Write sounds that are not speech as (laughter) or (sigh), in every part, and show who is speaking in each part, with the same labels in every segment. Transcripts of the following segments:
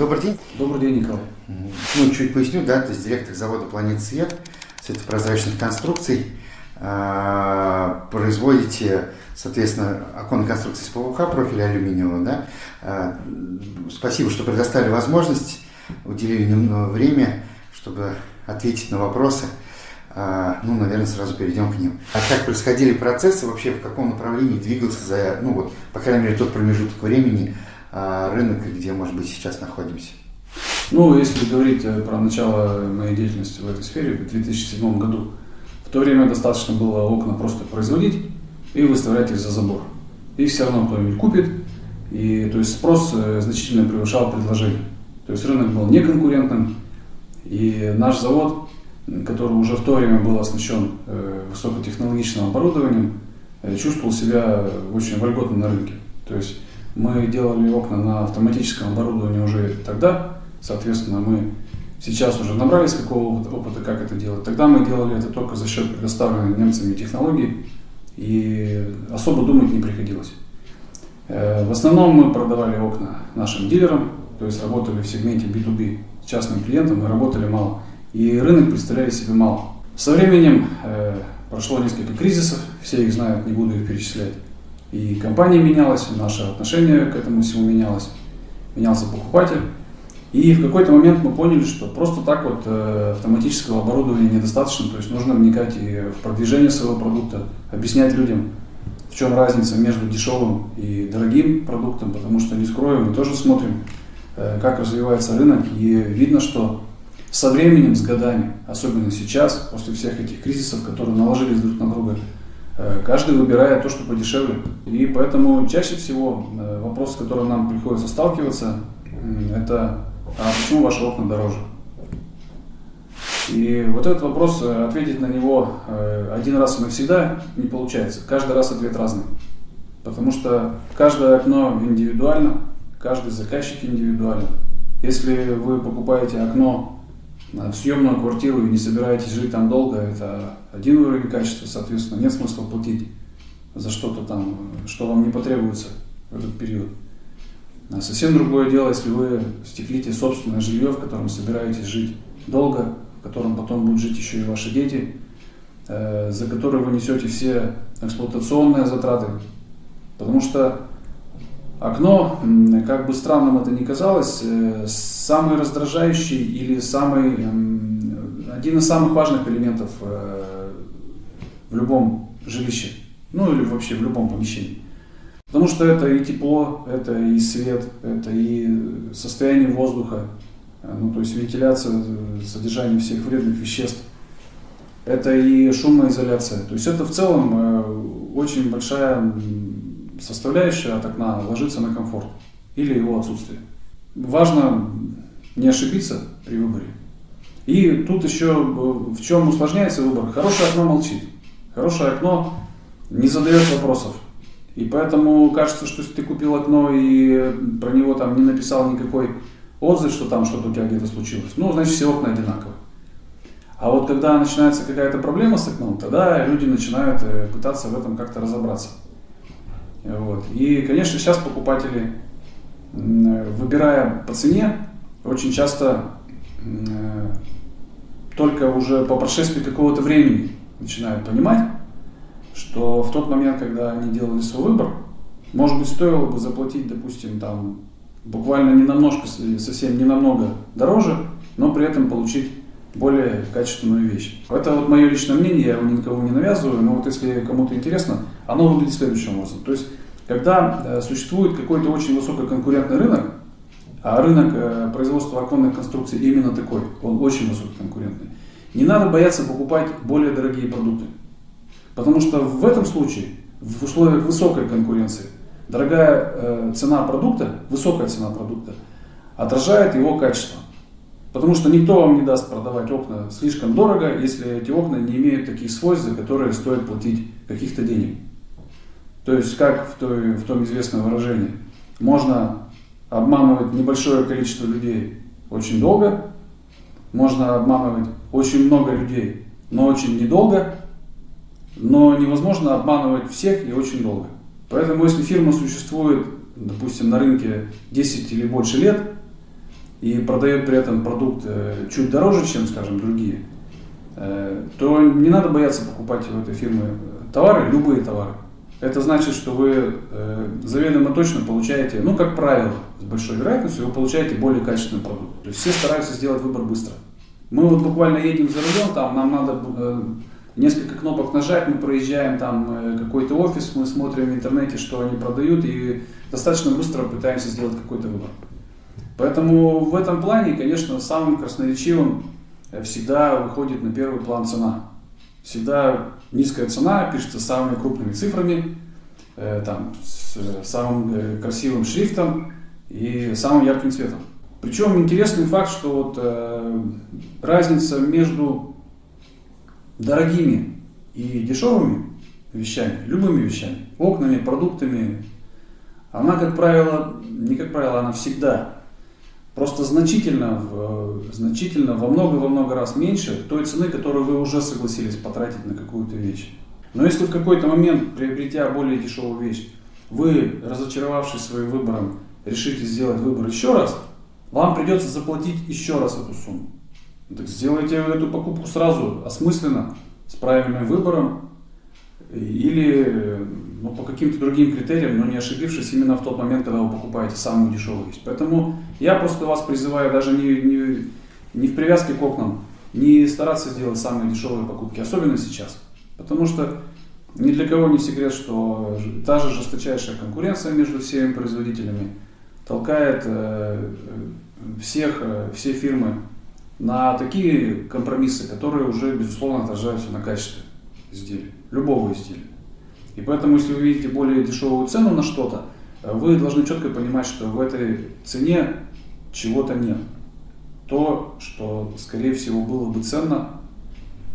Speaker 1: Добрый день.
Speaker 2: Добрый день, Николай.
Speaker 1: Ну, чуть поясню, да, то есть директор завода «Планет Свет», светопрозрачных конструкций, а, производите, соответственно, оконные конструкции из ПВХ, профиля алюминиевого, да. А, спасибо, что предоставили возможность, уделили немного время, чтобы ответить на вопросы. А, ну, наверное, сразу перейдем к ним. А как происходили процессы, вообще в каком направлении двигался за, ну вот, по крайней мере, тот промежуток времени рынок, где, может быть, сейчас находимся?
Speaker 2: Ну, если говорить э, про начало моей деятельности в этой сфере, в 2007 году, в то время достаточно было окна просто производить и выставлять их за забор. И все равно кто-нибудь купит, и то есть спрос э, значительно превышал предложение. То есть рынок был неконкурентным, и наш завод, который уже в то время был оснащен э, высокотехнологичным оборудованием, чувствовал себя очень вольготно на рынке. То есть мы делали окна на автоматическом оборудовании уже тогда, соответственно, мы Сейчас уже набрались какого опыта, как это делать. Тогда мы делали это только за счет предоставленной немцами технологий, и особо думать не приходилось. Э, в основном мы продавали окна нашим дилерам, то есть работали в сегменте B2B с частным клиентом, мы работали мало. И рынок представляли себе мало. Со временем э, прошло несколько кризисов, все их знают, не буду их перечислять. И компания менялась, наше отношение к этому всему менялось, менялся покупатель. И в какой-то момент мы поняли, что просто так вот э, автоматического оборудования недостаточно, то есть нужно вникать и в продвижение своего продукта, объяснять людям, в чем разница между дешевым и дорогим продуктом, потому что, не скрою, мы тоже смотрим, э, как развивается рынок, и видно, что со временем, с годами, особенно сейчас, после всех этих кризисов, которые наложились друг на друга, каждый выбирает то, что подешевле. И поэтому чаще всего вопрос, с которым нам приходится сталкиваться, это а почему ваши окна дороже? И вот этот вопрос, э, ответить на него э, один раз и навсегда не получается. Каждый раз ответ разный. Потому что каждое окно индивидуально, каждый заказчик индивидуален. Если вы покупаете окно в съемную квартиру и не собираетесь жить там долго, это один уровень качества, соответственно, нет смысла платить за что-то там, что вам не потребуется в этот период. А совсем другое дело, если вы стеклите собственное жилье, в котором собираетесь жить долго, в котором потом будут жить еще и ваши дети, э, за которые вы несете все эксплуатационные затраты. Потому что окно, как бы странным это ни казалось, э, самый раздражающий или самый, один из самых важных элементов э, в любом жилище, ну или вообще в любом помещении. Потому что это и тепло, это и свет, это и состояние воздуха, ну, то есть вентиляция, содержание всех вредных веществ. Это и шумоизоляция. То есть это в целом э, очень большая составляющая от окна ложится на комфорт или его отсутствие. Важно не ошибиться при выборе. И тут еще э, в чем усложняется выбор. Хорошее окно молчит. Хорошее окно не задает вопросов. И поэтому кажется, что если ты купил окно и про него там не написал никакой отзыв, что там что-то у тебя где-то случилось, ну, значит, все окна одинаковые. А вот когда начинается какая-то проблема с окном, тогда люди начинают э, пытаться в этом как-то разобраться. Вот. И, конечно, сейчас покупатели, выбирая по цене, очень часто э, только уже по прошествии какого-то времени начинают понимать, что в тот момент, когда они делали свой выбор, может быть, стоило бы заплатить, допустим, там, буквально не намножко, совсем не намного дороже, но при этом получить более качественную вещь. Это вот мое личное мнение, я его никого не навязываю, но вот если кому-то интересно, оно выглядит следующим образом. То есть, когда э, существует какой-то очень высококонкурентный рынок, а рынок э, производства оконных конструкций именно такой, он очень высококонкурентный, не надо бояться покупать более дорогие продукты. Потому что в этом случае, в условиях высокой конкуренции, дорогая э, цена продукта, высокая цена продукта, отражает его качество. Потому что никто вам не даст продавать окна слишком дорого, если эти окна не имеют таких свойств, за которые стоит платить каких-то денег. То есть, как в, той, в том известном выражении, можно обманывать небольшое количество людей очень долго, можно обманывать очень много людей, но очень недолго, но невозможно обманывать всех и очень долго. Поэтому если фирма существует, допустим, на рынке 10 или больше лет, и продает при этом продукт э, чуть дороже, чем, скажем, другие, э, то не надо бояться покупать у этой фирмы товары, любые товары. Это значит, что вы э, заведомо точно получаете, ну, как правило, с большой вероятностью, вы получаете более качественный продукт. То есть все стараются сделать выбор быстро. Мы вот буквально едем за рулем, там нам надо э, несколько кнопок нажать, мы проезжаем там э, какой-то офис, мы смотрим в интернете, что они продают, и достаточно быстро пытаемся сделать какой-то выбор. Поэтому в этом плане, конечно, самым красноречивым э, всегда выходит на первый план цена. Всегда низкая цена пишется самыми крупными цифрами, э, там, с самым э, красивым шрифтом и самым ярким цветом. Причем интересный факт, что вот, э, разница между дорогими и дешевыми вещами, любыми вещами, окнами, продуктами, она, как правило, не как правило, она всегда просто значительно, в, значительно во много-во много раз меньше той цены, которую вы уже согласились потратить на какую-то вещь. Но если в какой-то момент, приобретя более дешевую вещь, вы, разочаровавшись своим выбором, решите сделать выбор еще раз, вам придется заплатить еще раз эту сумму. Так сделайте эту покупку сразу, осмысленно, с правильным выбором, или ну, по каким-то другим критериям, но не ошибившись именно в тот момент, когда вы покупаете самую дешевую вещь. Поэтому я просто вас призываю даже не, не, не в привязке к окнам, не стараться сделать самые дешевые покупки, особенно сейчас. Потому что ни для кого не секрет, что та же жесточайшая конкуренция между всеми производителями толкает э, всех, э, все фирмы на такие компромиссы, которые уже, безусловно, отражаются на качестве изделия, любого изделия. И поэтому, если вы видите более дешевую цену на что-то, э, вы должны четко понимать, что в этой цене чего-то нет. То, что, скорее всего, было бы ценно,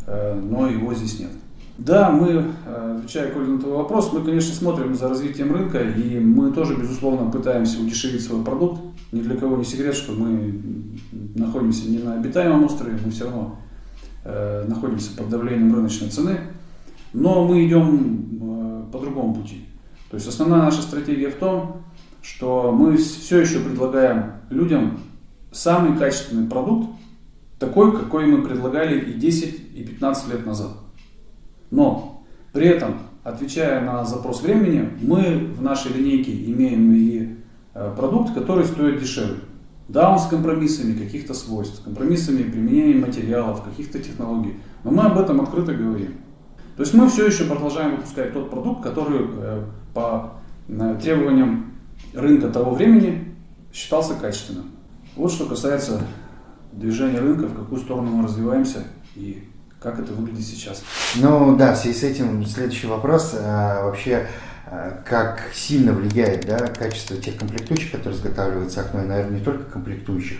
Speaker 2: э, но его здесь нет. Да, мы, э, отвечая Коля на твой вопрос, мы, конечно, смотрим за развитием рынка, и мы тоже, безусловно, пытаемся удешевить свой продукт. Ни для кого не секрет, что мы находимся не на обитаемом острове, мы все равно находимся под давлением рыночной цены. Но мы идем по другому пути. То есть основная наша стратегия в том, что мы все еще предлагаем людям самый качественный продукт, такой, какой мы предлагали и 10, и 15 лет назад. Но при этом, отвечая на запрос времени, мы в нашей линейке имеем и э, продукт, который стоит дешевле. Да, он с компромиссами каких-то свойств, с компромиссами применения материалов, каких-то технологий. Но мы об этом открыто говорим. То есть мы все еще продолжаем выпускать тот продукт, который э, по э, требованиям рынка того времени считался качественным. Вот что касается движения рынка, в какую сторону мы развиваемся и как это выглядит сейчас.
Speaker 1: Ну да, в связи с этим следующий вопрос. А, вообще, а, как сильно влияет да, качество тех комплектующих, которые изготавливаются окно, и, наверное, не только комплектующих,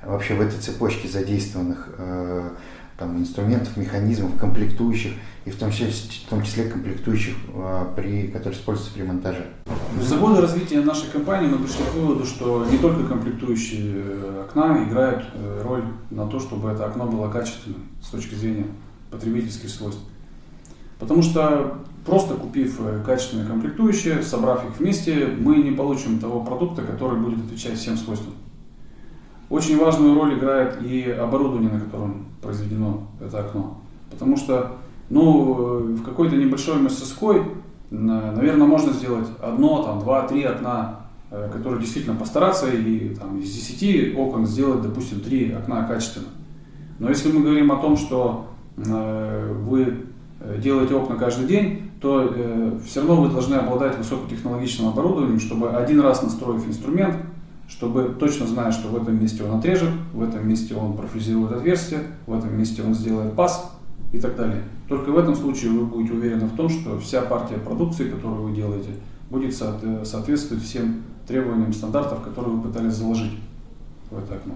Speaker 1: а вообще в этой цепочке задействованных э, там, инструментов, механизмов, комплектующих, и в том числе, в том числе комплектующих, а, при, которые используются при монтаже.
Speaker 2: За годы развития нашей компании мы пришли к выводу, что не только комплектующие э, окна играют э, роль на то, чтобы это окно было качественным с точки зрения потребительских свойств. Потому что просто купив э, качественные комплектующие, собрав их вместе, мы не получим того продукта, который будет отвечать всем свойствам. Очень важную роль играет и оборудование, на котором произведено это окно. Потому что ну, в какой-то небольшой мастерской, наверное, можно сделать одно, там, два, три окна, э, которые действительно постараться и там, из 10 окон сделать, допустим, три окна качественно. Но если мы говорим о том, что э, вы делаете окна каждый день, то э, все равно вы должны обладать высокотехнологичным оборудованием, чтобы один раз настроив инструмент, чтобы точно зная, что в этом месте он отрежет, в этом месте он профрезирует отверстие, в этом месте он сделает паз и так далее. Только в этом случае вы будете уверены в том, что вся партия продукции, которую вы делаете, будет соответствовать всем требованиям стандартов, которые вы пытались заложить в это окно.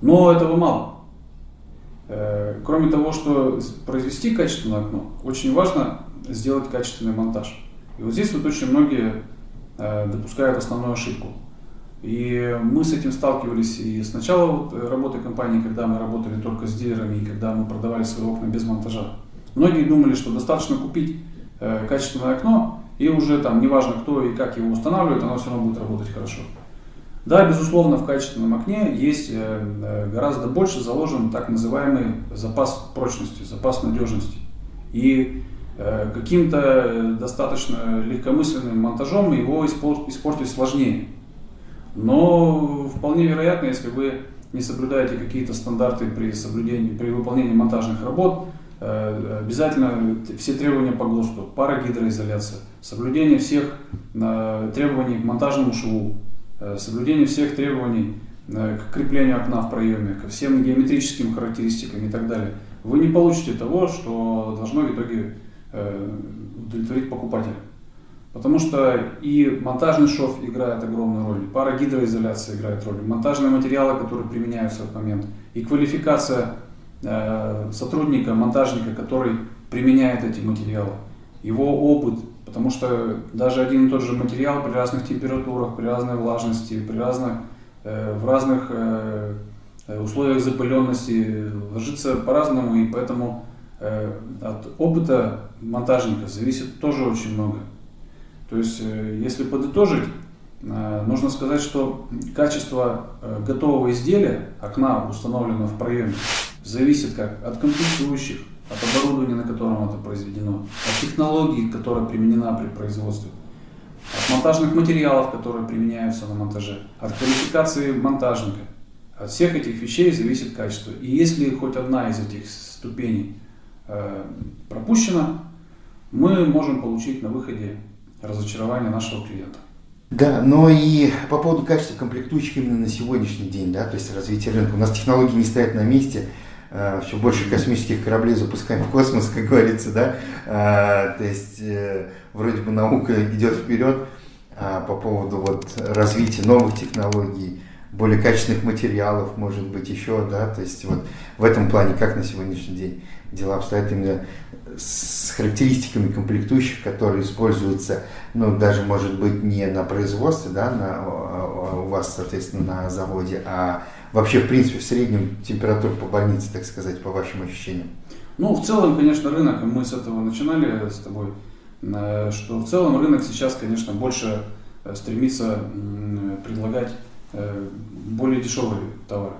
Speaker 2: Но этого мало. Э, кроме того, что произвести качественное окно, очень важно сделать качественный монтаж. И вот здесь вот очень многие э, допускают основную ошибку – и мы с этим сталкивались и с начала вот работы компании, когда мы работали только с дилерами, и когда мы продавали свои окна без монтажа. Многие думали, что достаточно купить э, качественное окно, и уже там неважно кто и как его устанавливает, оно все равно будет работать хорошо. Да, безусловно, в качественном окне есть гораздо больше заложен так называемый запас прочности, запас надежности. И каким-то достаточно легкомысленным монтажом его испортить сложнее. Но вполне вероятно, если вы не соблюдаете какие-то стандарты при соблюдении, при выполнении монтажных работ, э, обязательно все требования по ГОСТу, парагидроизоляция, соблюдение всех э, требований к монтажному шву, э, соблюдение всех требований к креплению окна в проеме, ко всем геометрическим характеристикам и так далее, вы не получите того, что должно в итоге удовлетворить покупателя. Потому что и монтажный шов играет огромную роль, и парагидроизоляция играет роль, монтажные материалы, которые применяются в момент, и квалификация э, сотрудника, монтажника, который применяет эти материалы, его опыт, потому что даже один и тот же материал при разных температурах, при разной влажности, при разных, э, в разных э, условиях запыленности ложится по-разному, и поэтому э, от опыта монтажника зависит тоже очень много. То есть, э, если подытожить, э, нужно сказать, что качество э, готового изделия, окна, установленного в проеме, зависит как от комплектующих, от оборудования, на котором это произведено, от технологии, которая применена при производстве, от монтажных материалов, которые применяются на монтаже, от квалификации монтажника. От всех этих вещей зависит качество. И если хоть одна из этих ступеней пропущена, мы можем получить на выходе разочарование нашего клиента.
Speaker 1: Да, но и по поводу качества комплектующих именно на сегодняшний день, да, то есть развитие рынка. У нас технологии не стоят на месте, э, все больше космических кораблей запускаем в космос, (laughs) как говорится, да, э, то есть э, вроде бы наука идет вперед а по поводу вот развития новых технологий, более качественных материалов, может быть, еще, да, то есть вот в этом плане, как на сегодняшний день дела обстоят именно с характеристиками комплектующих, которые используются, ну, даже, может быть, не на производстве, да, на, у вас, соответственно, на заводе, а вообще, в принципе, в среднем температура по больнице, так сказать, по вашим ощущениям?
Speaker 2: Ну, в целом, конечно, рынок, мы с этого начинали с тобой, э, что в целом рынок сейчас, конечно, больше э, стремится предлагать э, более дешевые товары,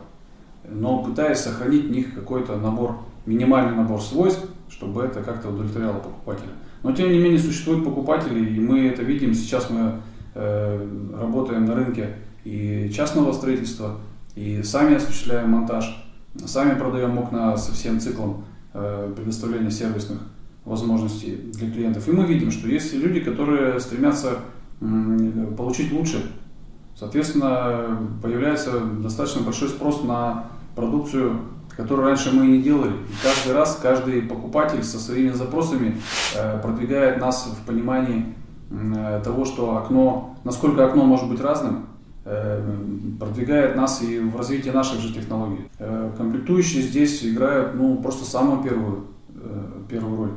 Speaker 2: но пытаясь сохранить в них какой-то набор, минимальный набор свойств, чтобы это как-то удовлетворяло покупателя. Но тем не менее существуют покупатели, и мы это видим. Сейчас мы э, работаем на рынке и частного строительства, и сами осуществляем монтаж, сами продаем окна со всем циклом э, предоставления сервисных возможностей для клиентов. И мы видим, что есть люди, которые стремятся э, получить лучше. Соответственно, появляется достаточно большой спрос на продукцию которую раньше мы не делали. И каждый раз каждый покупатель со своими запросами э, продвигает нас в понимании э, того, что окно, насколько окно может быть разным, э, продвигает нас и в развитии наших же технологий. Комплектующие здесь играют ну, просто самую первую, первую роль.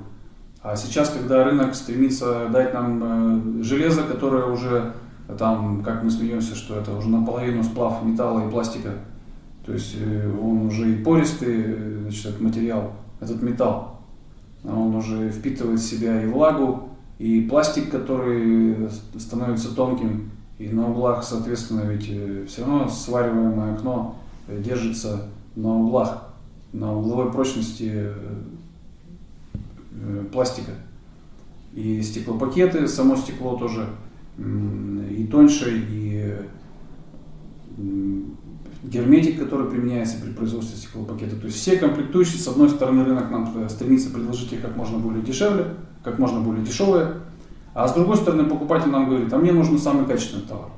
Speaker 2: А сейчас, когда рынок стремится дать нам железо, которое уже, там, как мы смеемся, что это уже наполовину сплав металла и пластика, то есть э, он уже и пористый, э, значит, этот материал, этот металл, он уже впитывает в себя и влагу, и пластик, который становится тонким, и на углах, соответственно, ведь э, все равно свариваемое окно держится на углах, на угловой прочности пластика. И стеклопакеты, само стекло тоже и тоньше, и герметик, который применяется при производстве стеклопакета. То есть все комплектующие, с одной стороны, рынок нам стремится предложить их как можно более дешевле, как можно более дешевые, а с другой стороны, покупатель нам говорит, а мне нужен самый качественный товар.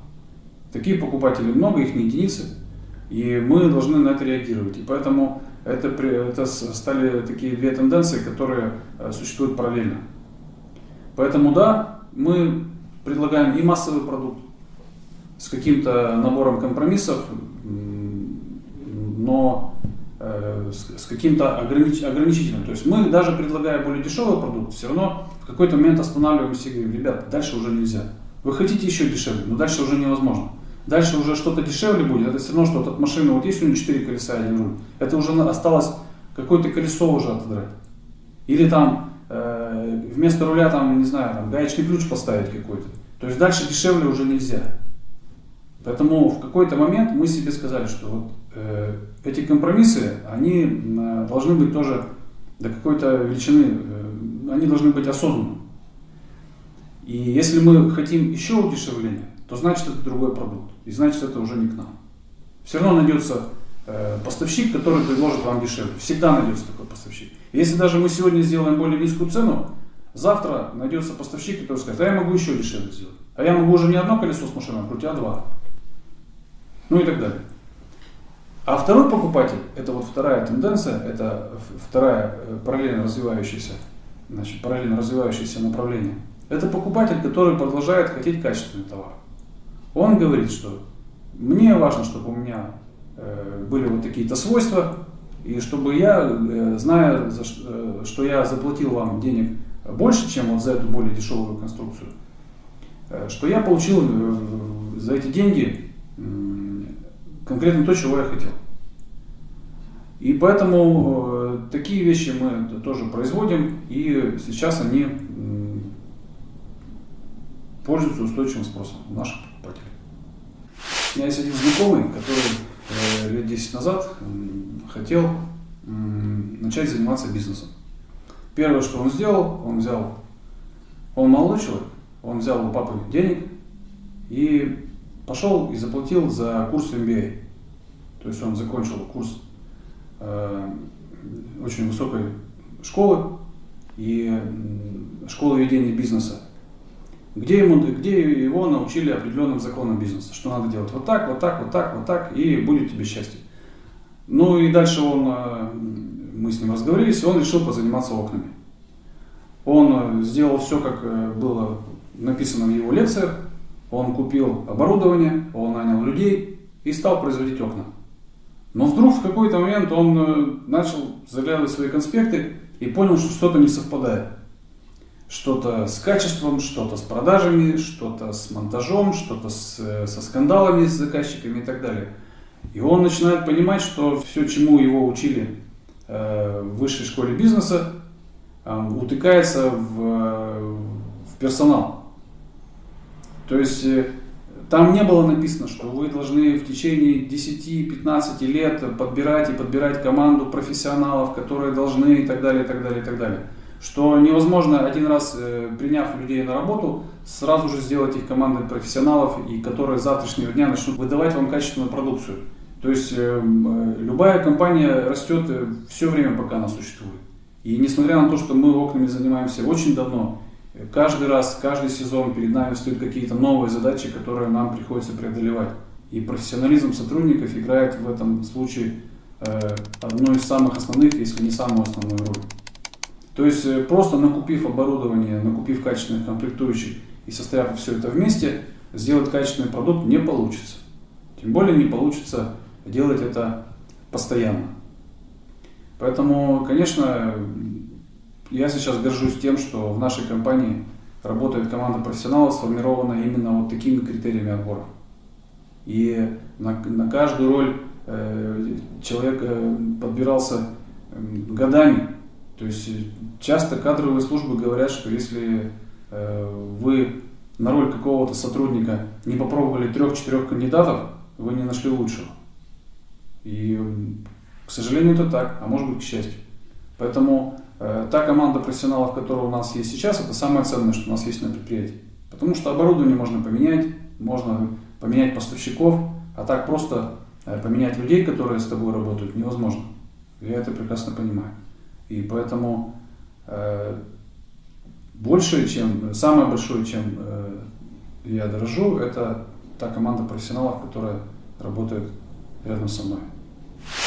Speaker 2: Такие покупатели много, их не единицы, и мы должны на это реагировать. И поэтому это, это стали такие две тенденции, которые э, существуют параллельно. Поэтому да, мы предлагаем и массовый продукт с каким-то набором компромиссов, но э, с, каким-то огранич, ограничительным. То есть мы даже предлагая более дешевый продукт, все равно в какой-то момент останавливаемся и говорим, ребят, дальше уже нельзя. Вы хотите еще дешевле, но дальше уже невозможно. Дальше уже что-то дешевле будет, это все равно, что вот от машины, вот есть у нее 4 колеса один руль, это уже осталось какое-то колесо уже отодрать. Или там э, вместо руля там, не знаю, там гаечный ключ поставить какой-то. То есть дальше дешевле уже нельзя. Поэтому в какой-то момент мы себе сказали, что вот, э, эти компромиссы, они э, должны быть тоже до какой-то величины, э, они должны быть осознанны. И если мы хотим еще удешевления, то значит это другой продукт. И значит это уже не к нам. Все равно найдется э, поставщик, который предложит вам дешевле. Всегда найдется такой поставщик. Если даже мы сегодня сделаем более низкую цену, завтра найдется поставщик, который скажет, а я могу еще дешевле сделать. А я могу уже не одно колесо с машиной а два. Ну и так далее. А второй покупатель, это вот вторая тенденция, это вторая э, параллельно развивающаяся, значит, параллельно развивающееся направление. Это покупатель, который продолжает хотеть качественный товар. Он говорит, что мне важно, чтобы у меня э, были вот такие-то свойства, и чтобы я, э, зная, что я заплатил вам денег больше, чем вот за эту более дешевую конструкцию, что я получил за эти деньги конкретно то, чего я хотел. И поэтому э, такие вещи мы тоже производим, и сейчас они пользуются устойчивым спросом у наших покупателей. У меня есть один знакомый, который э, лет 10 назад хотел начать заниматься бизнесом. Первое, что он сделал, он взял, он молодой человек, он взял у папы денег и пошел и заплатил за курс MBA. То есть он закончил курс э, очень высокой школы и школы ведения бизнеса, где, ему, где его научили определенным законам бизнеса, что надо делать вот так, вот так, вот так, вот так, и будет тебе счастье. Ну и дальше он, э, мы с ним разговорились, и он решил позаниматься окнами. Он э, сделал все, как было написано в его лекциях, он купил оборудование, он нанял людей и стал производить окна. Но вдруг в какой-то момент он э, начал заглядывать свои конспекты и понял, что что-то не совпадает. Что-то с качеством, что-то с продажами, что-то с монтажом, что-то э, со скандалами с заказчиками и так далее. И он начинает понимать, что все, чему его учили э, в высшей школе бизнеса, утыкается в, в персонал. То есть там не было написано, что вы должны в течение 10-15 лет подбирать и подбирать команду профессионалов, которые должны и так далее, и так далее, и так далее. Что невозможно один раз, э, приняв людей на работу, сразу же сделать их командой профессионалов, и которые с завтрашнего дня начнут выдавать вам качественную продукцию. То есть э, э, любая компания растет все время, пока она существует. И несмотря на то, что мы окнами занимаемся очень давно, Каждый раз, каждый сезон перед нами стоят какие-то новые задачи, которые нам приходится преодолевать. И профессионализм сотрудников играет в этом случае э, одну из самых основных, если не самую основную роль. То есть э, просто накупив оборудование, накупив качественных комплектующих и составив все это вместе, сделать качественный продукт не получится. Тем более не получится делать это постоянно. Поэтому, конечно, я сейчас горжусь тем, что в нашей компании работает команда профессионалов, сформированная именно вот такими критериями отбора. И на, на каждую роль э, человек э, подбирался э, годами. То есть часто кадровые службы говорят, что если э, вы на роль какого-то сотрудника не попробовали трех-четырех кандидатов, вы не нашли лучшего. И, к сожалению, это так, а может быть, к счастью. Поэтому Э, та команда профессионалов, которая у нас есть сейчас, это самое ценное, что у нас есть на предприятии. Потому что оборудование можно поменять, можно поменять поставщиков, а так просто э, поменять людей, которые с тобой работают, невозможно. Я это прекрасно понимаю. И поэтому э, больше, чем, самое большое, чем э, я дорожу, это та команда профессионалов, которая работает рядом со мной.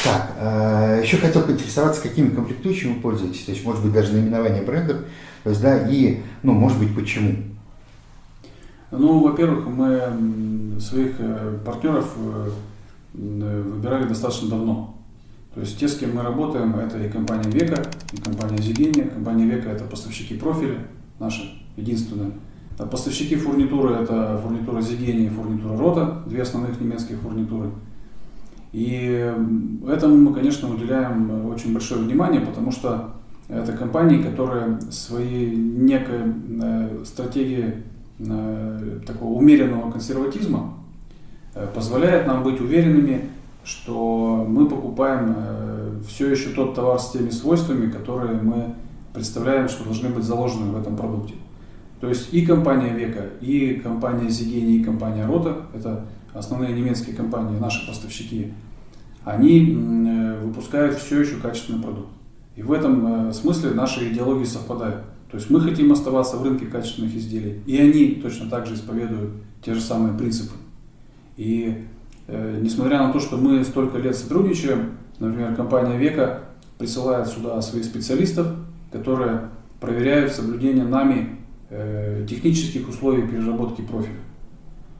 Speaker 1: Так, э, еще хотел поинтересоваться, какими комплектующими вы пользуетесь, то есть, может быть, даже наименование брендов, то есть, да, и, ну, может быть, почему?
Speaker 2: Ну, во-первых, мы своих э, партнеров э, выбирали достаточно давно. То есть те, с кем мы работаем, это и компания Века, и компания Зигения. Компания Века это поставщики профиля, наши единственные. А поставщики фурнитуры это фурнитура Зигения и фурнитура Рота, две основных немецкие фурнитуры. И этому мы, конечно, уделяем очень большое внимание, потому что это компании, которые своей некой э, стратегией э, такого умеренного консерватизма позволяет нам быть уверенными, что мы покупаем все еще тот товар с теми свойствами, которые мы представляем, что должны быть заложены в этом продукте. То есть и компания Века, и компания Зигени, и компания Рота, это основные немецкие компании, наши поставщики, они выпускают все еще качественный продукт. И в этом смысле наши идеологии совпадают. То есть мы хотим оставаться в рынке качественных изделий, и они точно так же исповедуют те же самые принципы. И э, несмотря на то, что мы столько лет сотрудничаем, например, компания Века присылает сюда своих специалистов, которые проверяют соблюдение нами э, технических условий переработки профиля.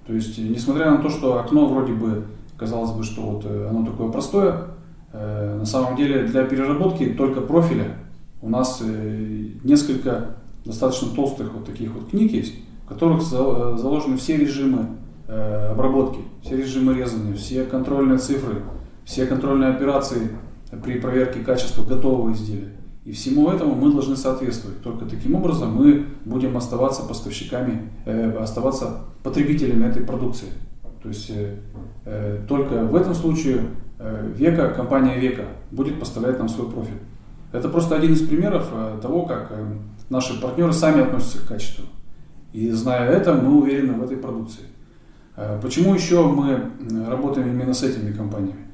Speaker 2: То есть, несмотря на то, что окно вроде бы, казалось бы, что вот э, оно такое простое, э, на самом деле для переработки только профиля у нас э, несколько достаточно толстых вот таких вот книг есть, в которых э, заложены все режимы э, обработки, все режимы резания, все контрольные цифры, все контрольные операции при проверке качества готового изделия. И всему этому мы должны соответствовать. Только таким образом мы будем оставаться поставщиками, э, оставаться потребителями этой продукции. То есть э, только в этом случае э, Века, компания Века будет поставлять нам свой профиль. Это просто один из примеров э, того, как э, наши партнеры сами относятся к качеству. И зная это, мы уверены в этой продукции. Э, почему еще мы работаем именно с этими компаниями?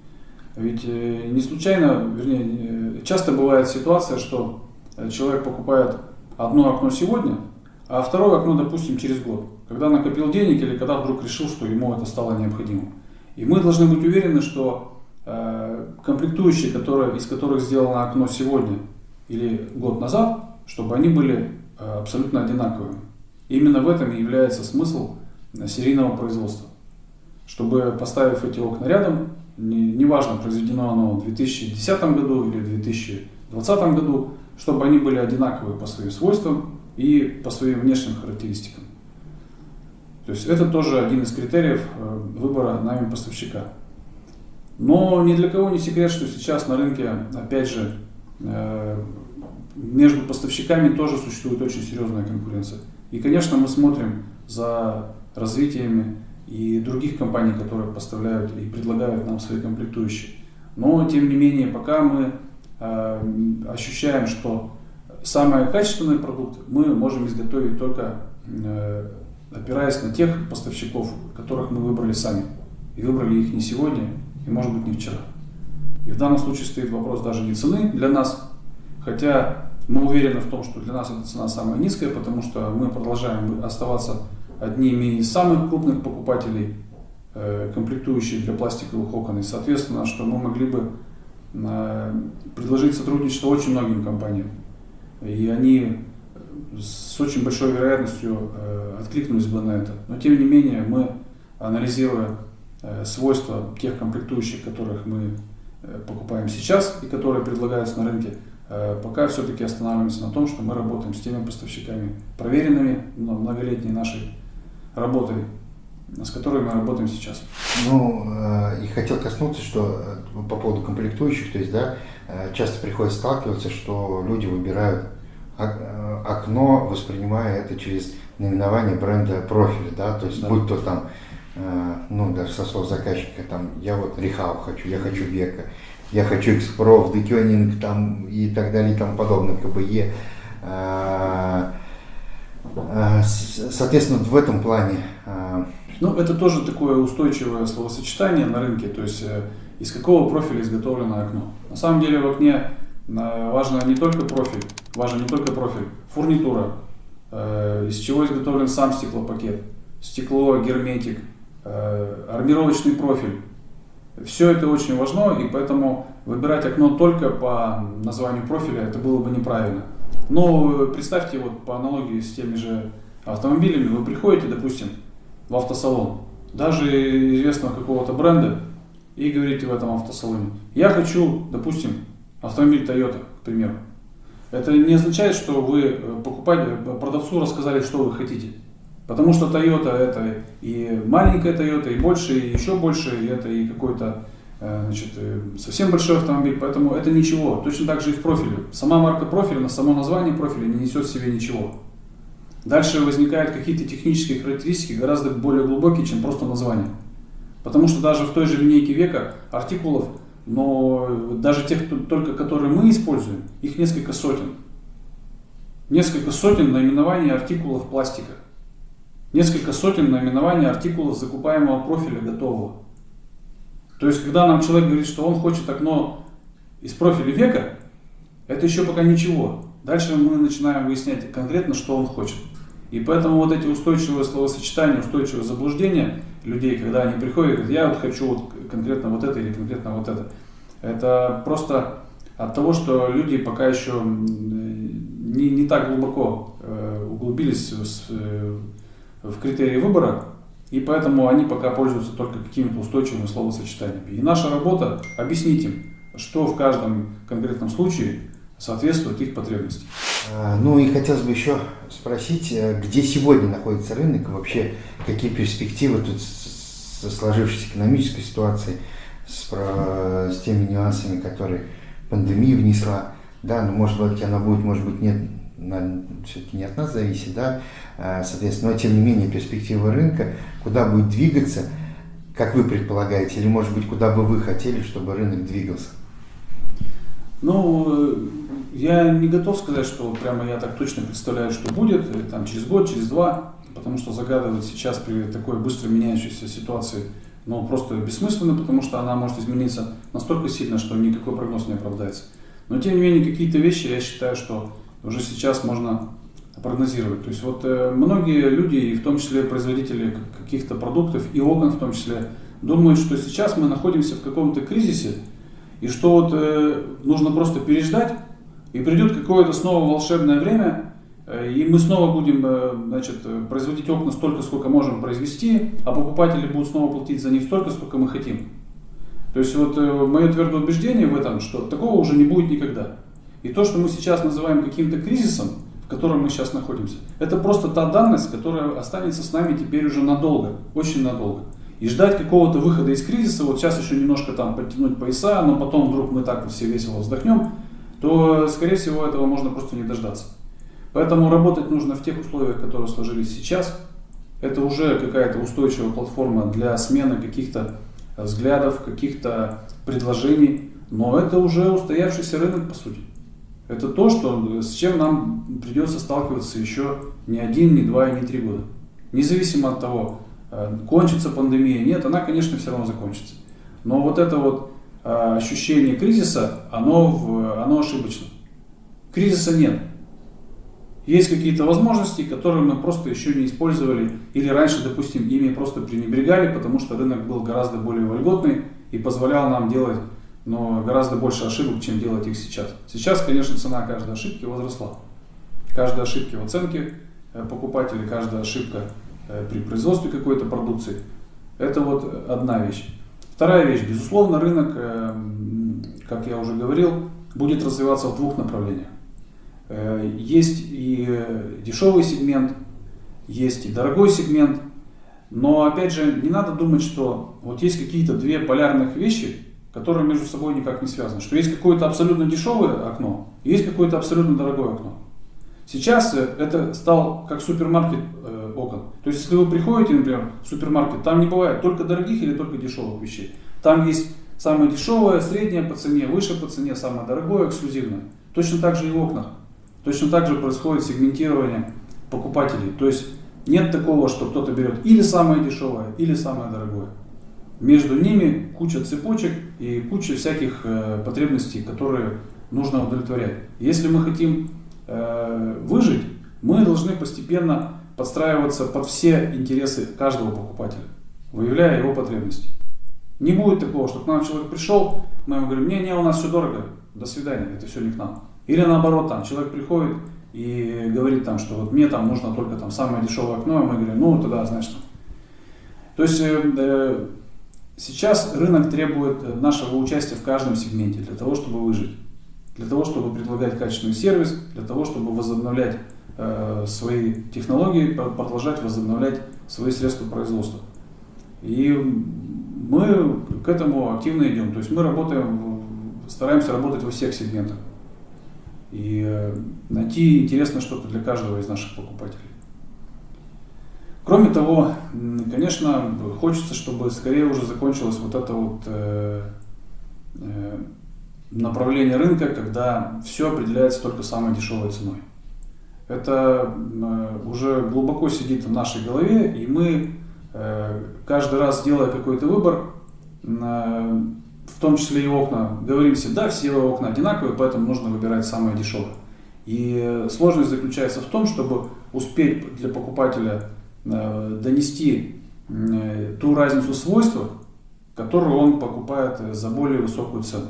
Speaker 2: Ведь не случайно, вернее, часто бывает ситуация, что человек покупает одно окно сегодня, а второе окно, допустим, через год, когда накопил денег или когда вдруг решил, что ему это стало необходимым. И мы должны быть уверены, что Э, комплектующие, которые, из которых сделано окно сегодня или год назад, чтобы они были э, абсолютно одинаковыми. Именно в этом и является смысл э, серийного производства. Чтобы поставив эти окна рядом, неважно, не произведено оно в 2010 году или в 2020 году, чтобы они были одинаковые по своим свойствам и по своим внешним характеристикам. То есть это тоже один из критериев выбора нами поставщика. Но ни для кого не секрет, что сейчас на рынке, опять же, э, между поставщиками тоже существует очень серьезная конкуренция. И, конечно, мы смотрим за развитиями и других компаний, которые поставляют и предлагают нам свои комплектующие. Но, тем не менее, пока мы э, ощущаем, что самый качественный продукт мы можем изготовить только э, опираясь на тех поставщиков, которых мы выбрали сами. И выбрали их не сегодня, и может быть не вчера. И в данном случае стоит вопрос даже не цены для нас, хотя мы уверены в том, что для нас эта цена самая низкая, потому что мы продолжаем оставаться одними из самых крупных покупателей э, комплектующих для пластиковых окон. И соответственно, что мы могли бы э, предложить сотрудничество очень многим компаниям. И они с очень большой вероятностью э, откликнулись бы на это. Но тем не менее, мы, анализируя свойства тех комплектующих, которых мы покупаем сейчас и которые предлагаются на рынке, пока все-таки останавливаемся на том, что мы работаем с теми поставщиками, проверенными многолетней нашей работой, с которыми мы работаем сейчас.
Speaker 1: Ну, и хотел коснуться, что по поводу комплектующих, то есть, да, часто приходится сталкиваться, что люди выбирают окно, воспринимая это через наименование бренда профиля, да, то есть, да. будь то там Э, ну, даже со слов заказчика, там, я вот Рихау хочу, я хочу Века, я хочу Экспров, Декёнинг, там, и так далее, и тому подобное, КБЕ. Э, э, соответственно, в этом плане...
Speaker 2: Ну, это тоже такое устойчивое словосочетание на рынке, то есть из какого профиля изготовлено окно. На самом деле в окне важно не только профиль, важно не только профиль, фурнитура, из чего изготовлен сам стеклопакет, стекло, герметик, Э, армировочный профиль. Все это очень важно, и поэтому выбирать окно только по названию профиля это было бы неправильно. Но представьте, вот по аналогии с теми же автомобилями, вы приходите, допустим, в автосалон, даже известного какого-то бренда, и говорите в этом автосалоне, я хочу, допустим, автомобиль Toyota, к примеру. Это не означает, что вы э, покупали, продавцу рассказали, что вы хотите. Потому что Toyota это и маленькая Toyota, и больше, и еще больше, и это и какой-то э, значит, э, совсем большой автомобиль, поэтому это ничего. Точно так же и в профиле. Сама марка профиля, само название профиля не несет в себе ничего. Дальше возникают какие-то технические характеристики гораздо более глубокие, чем просто название. Потому что даже в той же линейке века артикулов, но даже тех, только которые мы используем, их несколько сотен. Несколько сотен наименований артикулов пластика. Несколько сотен наименований артикулов закупаемого профиля готового. То есть, когда нам человек говорит, что он хочет окно из профиля века, это еще пока ничего. Дальше мы начинаем выяснять конкретно, что он хочет. И поэтому вот эти устойчивые словосочетания, устойчивые заблуждения людей, когда они приходят и говорят, я вот хочу вот конкретно вот это или конкретно вот это. Это просто от того, что люди пока еще не, не так глубоко э, углубились в, э, в критерии выбора, и поэтому они пока пользуются только какими-то устойчивыми словосочетаниями. И наша работа объяснить им, что в каждом конкретном случае соответствует их потребностям.
Speaker 1: А, ну и хотелось бы еще спросить, э, где сегодня находится рынок, вообще какие перспективы тут со сложившейся экономической ситуацией, с, про, с теми нюансами, которые пандемия внесла. Да, ну может быть она будет, может быть нет, все-таки не от нас зависит, да, а, соответственно, но тем не менее перспектива рынка, куда будет двигаться, как вы предполагаете, или может быть куда бы вы хотели, чтобы рынок двигался?
Speaker 2: Ну, я не готов сказать, что прямо я так точно представляю, что будет э, там, через год, через два, потому что загадывать сейчас при такой быстро меняющейся ситуации ну, просто бессмысленно, потому что она может измениться настолько сильно, что никакой прогноз не оправдается. Но тем не менее, какие-то вещи я считаю, что уже сейчас можно прогнозировать. То есть вот э, многие люди, и в том числе производители каких-то продуктов и окон в том числе, думают, что сейчас мы находимся в каком-то кризисе, и что вот э, нужно просто переждать, и придет какое-то снова волшебное время, э, и мы снова будем значит, производить окна столько, сколько можем произвести, а покупатели будут снова платить за них столько, сколько мы хотим. То есть вот мое твердое убеждение в этом, что такого уже не будет никогда. И то, что мы сейчас называем каким-то кризисом, в котором мы сейчас находимся, это просто та данность, которая останется с нами теперь уже надолго, очень надолго. И ждать какого-то выхода из кризиса, вот сейчас еще немножко там подтянуть пояса, но потом вдруг мы так все весело вздохнем, то, скорее всего, этого можно просто не дождаться. Поэтому работать нужно в тех условиях, которые сложились сейчас. Это уже какая-то устойчивая платформа для смены каких-то взглядов, каких-то предложений, но это уже устоявшийся рынок, по сути. Это то, что, с чем нам придется сталкиваться еще не один, не два и не три года. Независимо от того, Э, кончится пандемия, нет, она, конечно, все равно закончится. Но вот это вот э, ощущение кризиса, оно, оно ошибочно. Кризиса нет. Есть какие-то возможности, которые мы просто еще не использовали, или раньше, допустим, ими просто пренебрегали, потому что рынок был гораздо более вольготный и позволял нам делать но гораздо больше ошибок, чем делать их сейчас. Сейчас, конечно, цена каждой ошибки возросла. Каждой ошибки в оценке э, покупателя, каждая ошибка Э, при производстве какой-то продукции. Это вот одна вещь. Вторая вещь. Безусловно, рынок, э, как я уже говорил, будет развиваться в двух направлениях. Есть и дешевый сегмент, есть и дорогой сегмент. Но опять же, не надо думать, что вот есть какие-то две полярных вещи, которые между собой никак не связаны. Что есть какое-то абсолютно дешевое окно, и есть какое-то абсолютно дорогое окно. Сейчас это стал как супермаркет окон. То есть, если вы приходите, например, в супермаркет, там не бывает только дорогих или только дешевых вещей. Там есть самое дешевое, среднее по цене, выше по цене, самое дорогое, эксклюзивное. Точно так же и в окнах. Точно так же происходит сегментирование покупателей. То есть нет такого, что кто-то берет или самое дешевое, или самое дорогое. Между ними куча цепочек и куча всяких э, потребностей, которые нужно удовлетворять. Если мы хотим э, выжить, мы должны постепенно подстраиваться под все интересы каждого покупателя, выявляя его потребности. Не будет такого, что к нам человек пришел, мы ему говорим, не, не, у нас все дорого, до свидания, это все не к нам. Или наоборот, там человек приходит и говорит там, что вот мне там нужно только там самое дешевое окно, и мы говорим, ну тогда, значит, то есть э, э, сейчас рынок требует нашего участия в каждом сегменте для того, чтобы выжить, для того, чтобы предлагать качественный сервис, для того, чтобы возобновлять Э, свои технологии, продолжать возобновлять свои средства производства. И мы к этому активно идем. То есть мы работаем, стараемся работать во всех сегментах. И э, найти интересно что-то для каждого из наших покупателей. Кроме того, конечно, хочется, чтобы скорее уже закончилось вот это вот э, э, направление рынка, когда все определяется только самой дешевой ценой. Это э, уже глубоко сидит в нашей голове, и мы каждый раз, делая какой-то выбор, в том числе и окна, говорим себе, да, все окна одинаковые, поэтому нужно выбирать самое дешевое. И сложность заключается в том, чтобы успеть для покупателя донести ту разницу свойств, которую он покупает за более высокую цену.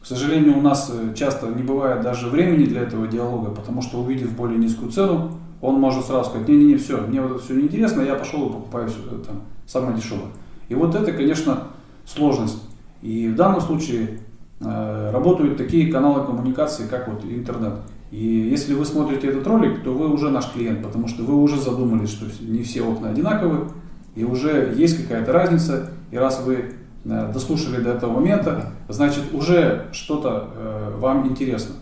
Speaker 2: К сожалению, у нас э, часто не бывает даже времени для этого диалога, потому что увидев более низкую цену, он может сразу сказать, не-не-не, все, мне вот это все неинтересно, я пошел и покупаю все, э, там, самое дешевое. И вот это, конечно, сложность. И в данном случае э, работают такие каналы коммуникации, как вот интернет. И если вы смотрите этот ролик, то вы уже наш клиент, потому что вы уже задумались, что не все окна одинаковые, и уже есть какая-то разница. И раз вы Э, дослушали до этого момента, значит уже что-то э, вам интересно.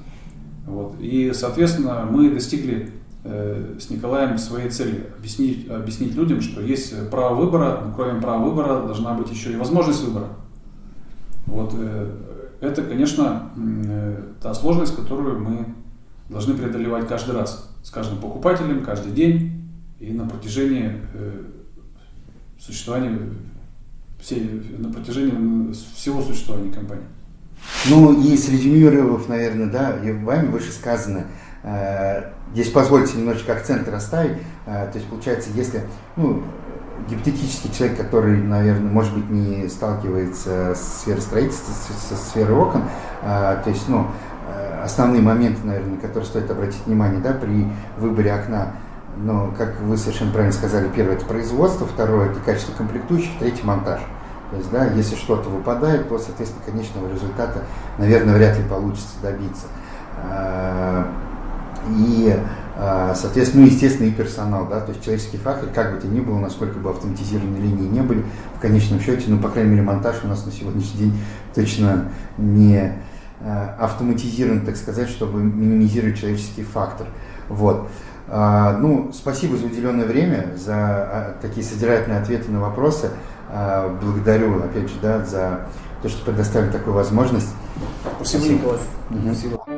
Speaker 2: Вот. И, соответственно, мы достигли э, с Николаем своей цели объяснить, объяснить людям, что есть право выбора, но кроме права выбора должна быть еще и возможность выбора. Вот. Это, конечно, та сложность, которую мы должны преодолевать каждый раз, с каждым покупателем, каждый день и на протяжении существования все, на протяжении всего существования компании.
Speaker 1: Ну и срезюмировав, наверное, да, вами выше сказано, э, здесь позвольте немножечко акцент расставить, э, то есть получается, если, ну, гипотетический человек, который, наверное, может быть, не сталкивается с сферой строительства, со сферой окон, э, то есть, ну, э, основные моменты, наверное, на которые стоит обратить внимание, да, при выборе окна, но, как вы совершенно правильно сказали, первое – это производство, второе – это качество комплектующих, третий – монтаж. То есть, да, если что-то выпадает, то, соответственно, конечного результата, наверное, вряд ли получится добиться. А, и, а, соответственно, ну, естественно, и персонал, да, то есть человеческий фактор, как бы то ни было, насколько бы автоматизированные линии не были, в конечном счете, ну, по крайней мере, монтаж у нас на сегодняшний день точно не автоматизирован, так сказать, чтобы минимизировать человеческий фактор. Вот. А, ну, спасибо за уделенное время, за а, такие содержательные ответы на вопросы. А, благодарю, опять же, да, за то, что предоставили такую возможность.
Speaker 2: Спасибо. Николай. Спасибо.